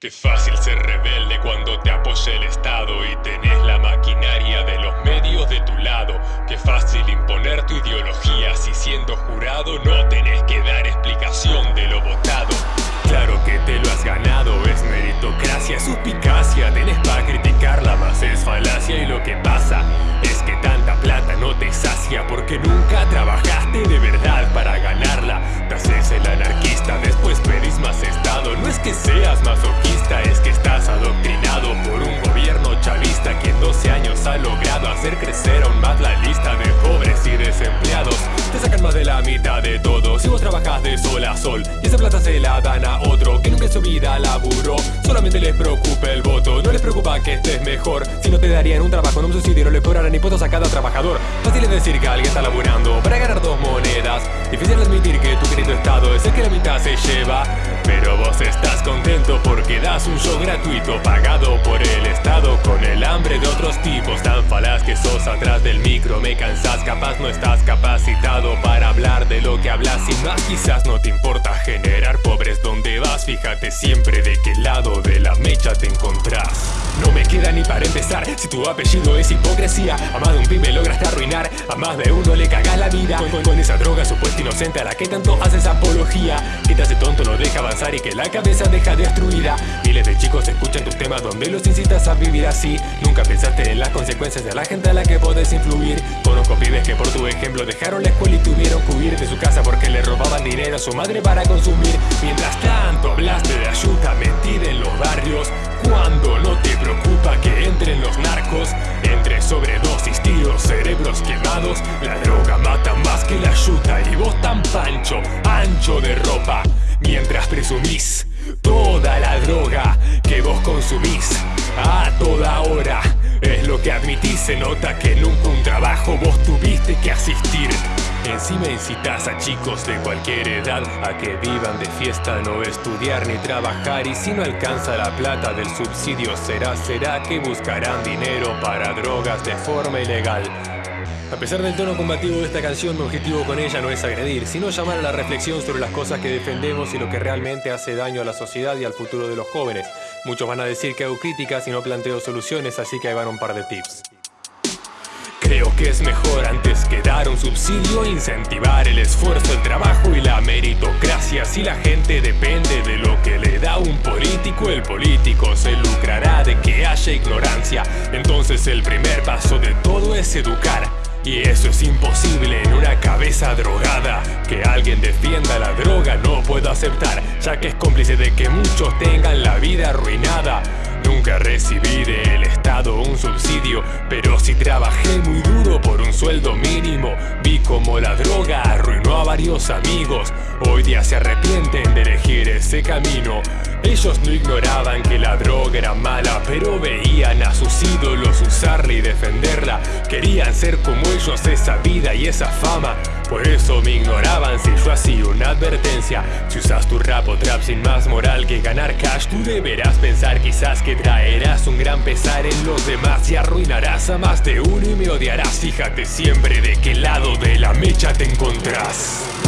Qué fácil ser rebelde cuando te apoya el Estado y tenés la maquinaria de los medios de tu lado. Qué fácil imponer tu ideología si siendo jurado no tenés que dar explicación de lo votado. De sol a sol y esa plata se la dan a otro que nunca en su vida laburó. Solamente les preocupa el voto, no les preocupa que estés mejor. Si no te darían un trabajo, no un subsidio, no le cobrarán impuestos a cada trabajador. Fácil es decir que alguien está laburando para ganar dos monedas. Difícil admitir que tu querido estado es el que la mitad se lleva. Pero vos estás contento porque das un show gratuito pagado por el Estado con el hambre de otros tipos tan falaz que sos atrás del micro me cansas capaz no estás capacitado para que hablas y más quizás no te importa generar pobres. Donde vas fíjate siempre de qué lado de la mecha te encontrás. No me queda ni para empezar. Si tu apellido es hipocresía A más de un pibe lograste arruinar. A más de uno le cagas la vida. Con, esa droga supuesta inocente A la que tanto haces apología. Que te hace tonto, no deja avanzar Y que la cabeza deja destruida. Miles de chicos escuchan Donde los incitas a vivir así. Nunca pensaste en las consecuencias De la gente a la que podés influir. Conozco pibes que por tu ejemplo Dejaron la escuela y tuvieron que huir de su casa Porque le robaban dinero a su madre para consumir. Mientras tanto hablaste de ayuda Mentir en los barrios. Cuando no te preocupa que entren los narcos Entre sobredosis, tiros, cerebros quemados. La droga mata más que la yuta Y vos tan pancho, ancho de ropa. Mientras presumís A toda hora es lo que admitís, se nota que nunca un trabajo vos tuviste que asistir Encima incitas a chicos de cualquier edad a que vivan de fiesta, no estudiar ni trabajar y si no alcanza la plata del subsidio será, será que buscarán dinero para drogas de forma ilegal. A pesar del tono combativo de esta canción, mi objetivo con ella no es agredir, sino llamar a la reflexión sobre las cosas que defendemos y lo que realmente hace daño a la sociedad y al futuro de los jóvenes. Muchos van a decir que hago críticas y no planteo soluciones, así que ahí van un par de tips. Creo que es mejor antes que dar un subsidio Incentivar el esfuerzo, el trabajo y la meritocracia Si la gente depende de lo que le da un político El político se lucrará de que haya ignorancia Entonces el primer paso de todo es educar y eso es imposible en una cabeza drogada. Que alguien defienda la droga no puedo aceptar Ya que es cómplice de que muchos tengan la vida arruinada. Nunca recibí del Estado un subsidio Pero sí trabajé muy duro por un sueldo mínimo. Vi como la droga varios amigos. Hoy día se arrepienten de elegir ese camino. Ellos no ignoraban que la droga era mala Pero veían a sus ídolos usarla y defenderla. Querían ser como ellos esa vida y esa fama. Por eso me ignoraban advertencia. Si usas tu rap o trap sin más moral que ganar cash Tú deberás pensar quizás que traerás un gran pesar en los demás Y arruinarás a más de uno y me odiarás. Fíjate siempre de qué lado de la mecha te encontrás